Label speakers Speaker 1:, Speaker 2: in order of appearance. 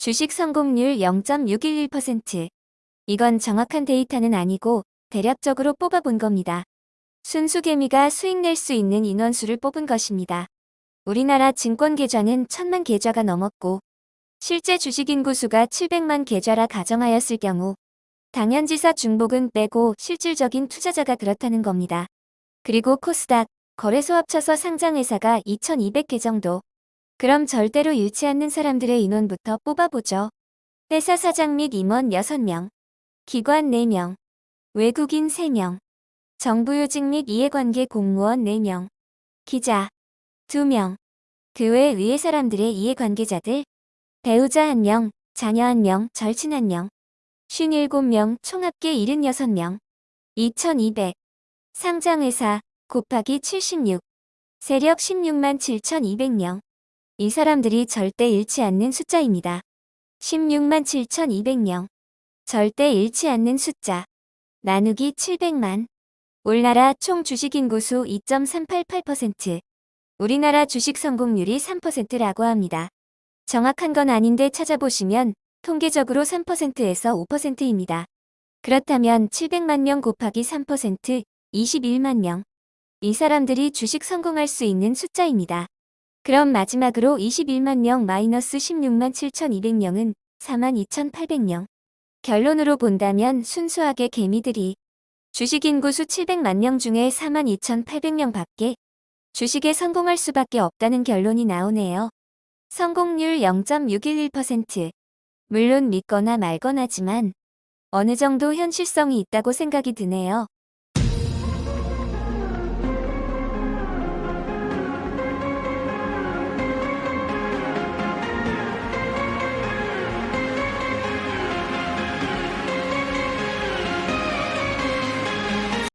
Speaker 1: 주식 성공률 0.611%. 이건 정확한 데이터는 아니고 대략적으로 뽑아본 겁니다. 순수 개미가 수익 낼 수 있는 인원수를 뽑은 것입니다. 우리나라 증권 계좌는 천만 계좌가 넘었고 실제 주식 인구 수가 700만 계좌라 가정하였을 경우 당연지사 중복은 빼고 실질적인 투자자가 그렇다는 겁니다. 그리고 코스닥, 거래소 합쳐서 상장회사가 2200개 정도. 그럼 절대로 잃지 않는 사람들의 인원부터 뽑아보죠. 회사 사장 및 임원 6명, 기관 4명, 외국인 3명, 정부요직 및 이해관계 공무원 4명, 기자 2명, 그외 의회 사람들의 이해관계자들, 배우자 1명, 자녀 1명, 절친 1명, 57명, 총 합계 76명, 2200, 상장회사 곱하기 76, 세력 16만 7200명. 이 사람들이 절대 잃지 않는 숫자입니다. 16만 7200명. 절대 잃지 않는 숫자. 나누기 700만. 올나라 총 주식 인구수 2.388%. 우리나라 주식 성공률이 3%라고 합니다. 정확한 건 아닌데 찾아보시면 통계적으로 3%에서 5%입니다. 그렇다면 700만 명 곱하기 3% 21만 명. 이 사람들이 주식 성공할 수 있는 숫자입니다. 그럼 마지막으로 21만 명 마이너스 16만 7,200명은 4만 2,800명. 결론으로 본다면 순수하게 개미들이 주식 인구수 700만 명 중에 4만 2,800명 밖에 주식에 성공할 수밖에 없다는 결론이 나오네요. 성공률 0.611%. 물론 믿거나 말거나지만 어느 정도 현실성이 있다고 생각이 드네요.